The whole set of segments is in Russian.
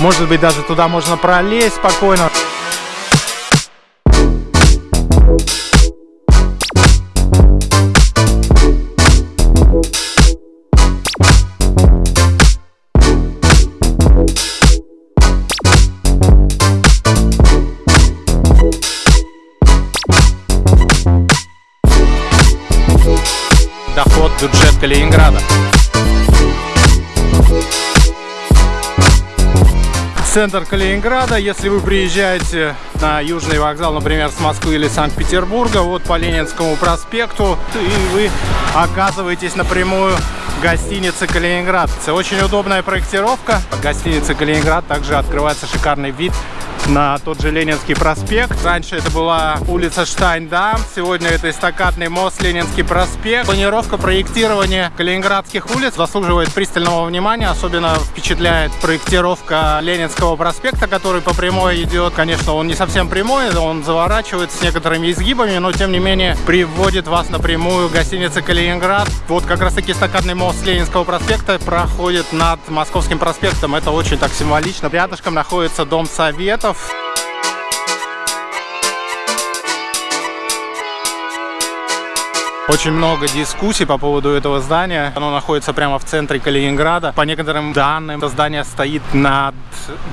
Может быть, даже туда можно пролезть спокойно. Доход, бюджет Калининграда. Центр Калининграда. Если вы приезжаете на Южный вокзал, например, с Москвы или Санкт-Петербурга, вот по Ленинскому проспекту, и вы оказываетесь напрямую в гостинице Калининград. Очень удобная проектировка. От гостиницы Калининград также открывается шикарный вид на тот же Ленинский проспект. Раньше это была улица Штайндам, сегодня это эстакадный мост Ленинский проспект. Планировка проектирования калининградских улиц заслуживает пристального внимания. Особенно впечатляет проектировка Ленинского проспекта, который по прямой идет. Конечно, он не совсем прямой, он заворачивает с некоторыми изгибами, но тем не менее приводит вас напрямую к гостинице Калининград. Вот как раз таки эстакадный мост Ленинского проспекта проходит над Московским проспектом. Это очень так символично. Рядышком находится Дом Советов Кириллов. Очень много дискуссий по поводу этого здания. Оно находится прямо в центре Калининграда. По некоторым данным, это здание стоит над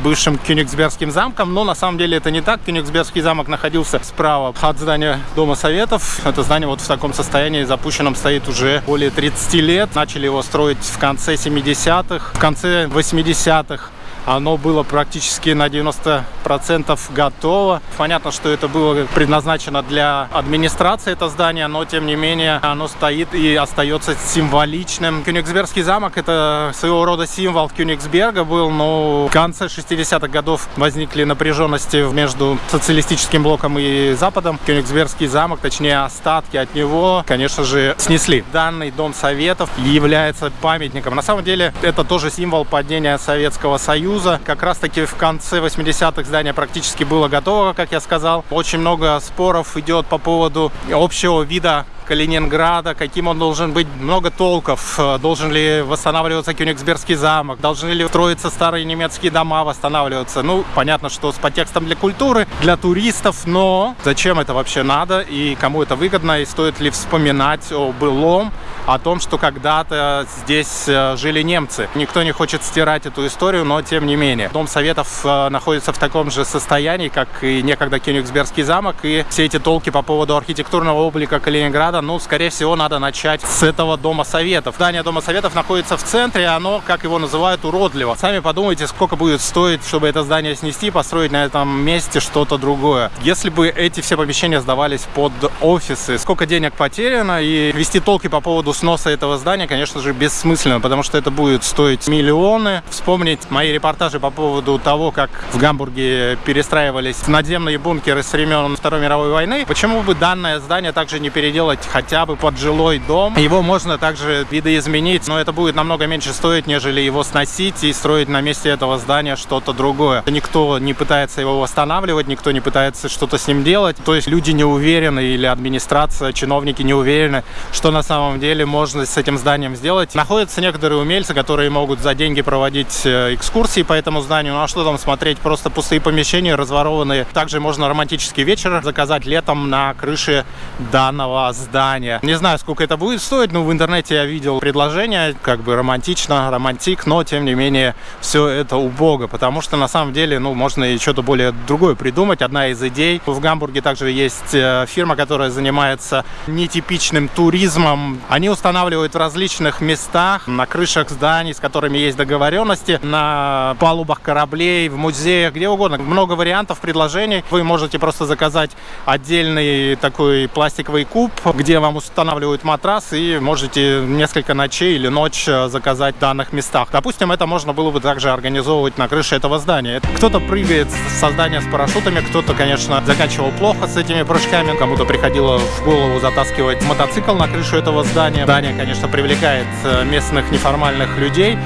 бывшим Кёнигсбергским замком, но на самом деле это не так. Кёнигсбергский замок находился справа от здания Дома Советов. Это здание вот в таком состоянии запущенном стоит уже более 30 лет. Начали его строить в конце 70-х, в конце 80-х. Оно было практически на 90% готово. Понятно, что это было предназначено для администрации, это здание, но тем не менее оно стоит и остается символичным. Кёнигсбергский замок это своего рода символ Кёнигсберга был, но в конце 60-х годов возникли напряженности между социалистическим блоком и Западом. Кёнигсбергский замок, точнее остатки от него, конечно же, снесли. Данный Дом Советов является памятником. На самом деле это тоже символ падения Советского Союза Союза. Как раз таки в конце 80-х здание практически было готово, как я сказал. Очень много споров идет по поводу общего вида Калининграда, каким он должен быть, много толков. Э, должен ли восстанавливаться Кёнигсбергский замок, должны ли строиться старые немецкие дома, восстанавливаться. Ну, понятно, что с подтекстом для культуры, для туристов, но зачем это вообще надо и кому это выгодно, и стоит ли вспоминать о былом, о том, что когда-то здесь э, жили немцы. Никто не хочет стирать эту историю, но тем не менее. Дом Советов э, находится в таком же состоянии, как и некогда Кёнигсбергский замок, и все эти толки по поводу архитектурного облика Калининграда ну, скорее всего, надо начать с этого Дома Советов. Здание Дома Советов находится в центре, оно, как его называют, уродливо. Сами подумайте, сколько будет стоить, чтобы это здание снести, построить на этом месте что-то другое. Если бы эти все помещения сдавались под офисы, сколько денег потеряно, и вести толки по поводу сноса этого здания, конечно же, бессмысленно, потому что это будет стоить миллионы. Вспомнить мои репортажи по поводу того, как в Гамбурге перестраивались надземные бункеры с времен Второй мировой войны, почему бы данное здание также не переделать хотя бы под жилой дом. Его можно также видоизменить, но это будет намного меньше стоить, нежели его сносить и строить на месте этого здания что-то другое. Никто не пытается его восстанавливать, никто не пытается что-то с ним делать. То есть люди не уверены или администрация, чиновники не уверены, что на самом деле можно с этим зданием сделать. Находятся некоторые умельцы, которые могут за деньги проводить э, экскурсии по этому зданию. Ну а что там смотреть? Просто пустые помещения, разворованные. Также можно романтический вечер заказать летом на крыше данного здания. Не знаю, сколько это будет стоить, но в интернете я видел предложение, как бы романтично, романтик, но тем не менее все это убого, потому что на самом деле, ну, можно и что-то более другое придумать. Одна из идей. В Гамбурге также есть э, фирма, которая занимается нетипичным туризмом. Они устанавливают в различных местах, на крышах зданий, с которыми есть договоренности, на палубах кораблей, в музеях, где угодно. Много вариантов предложений. Вы можете просто заказать отдельный такой пластиковый куб, где вам устанавливают матрас и можете несколько ночей или ночь э, заказать в данных местах. Допустим, это можно было бы также организовывать на крыше этого здания. Кто-то прыгает со здания с парашютами, кто-то, конечно, заканчивал плохо с этими прыжками, кому-то приходило в голову затаскивать мотоцикл на крышу этого здания. Здание, конечно, привлекает э, местных неформальных людей.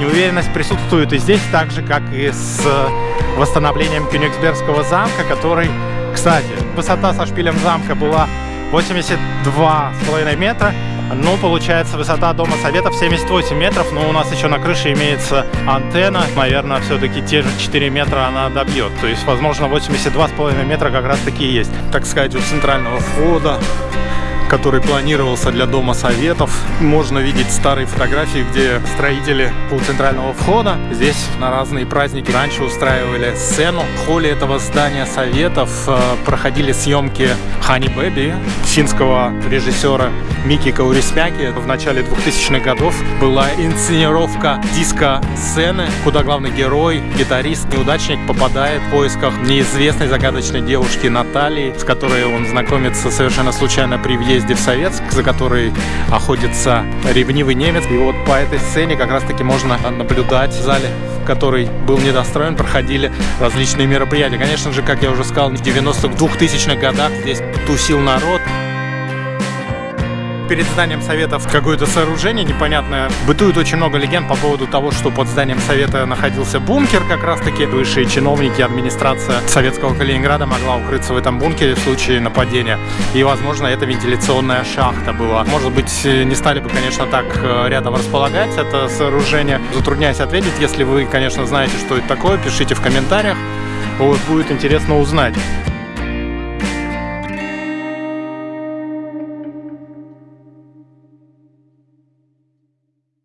Неуверенность присутствует и здесь, так же, как и с восстановлением Кёнигсбергского замка, который Кстати, высота со шпилем замка была 82,5 метра. Ну, получается, высота Дома Советов 78 метров, но у нас еще на крыше имеется антенна. Наверное, все-таки те же 4 метра она добьет. То есть, возможно, 82,5 метра как раз таки и есть. Так сказать, у центрального входа который планировался для Дома Советов. Можно видеть старые фотографии, где строители у центрального входа здесь на разные праздники раньше устраивали сцену. В холле этого здания Советов э, проходили съемки Хани Бэби, финского режиссера Мики Каурисмяки. В начале 2000-х годов была инсценировка диско-сцены, куда главный герой, гитарист, неудачник попадает в поисках неизвестной загадочной девушки Натальи, с которой он знакомится совершенно случайно при въезде в Советск, за который охотится ревнивый немец. И вот по этой сцене как раз-таки можно наблюдать в зале который был недостроен, проходили различные мероприятия. Конечно же, как я уже сказал, в 90-х, 2000-х годах здесь тусил народ перед зданием Советов какое-то сооружение непонятное. Бытует очень много легенд по поводу того, что под зданием Совета находился бункер как раз-таки. Высшие чиновники, администрация Советского Калининграда могла укрыться в этом бункере в случае нападения. И, возможно, это вентиляционная шахта была. Может быть, не стали бы, конечно, так э, рядом располагать это сооружение. Затрудняюсь ответить. Если вы, конечно, знаете, что это такое, пишите в комментариях. Вот, будет интересно узнать.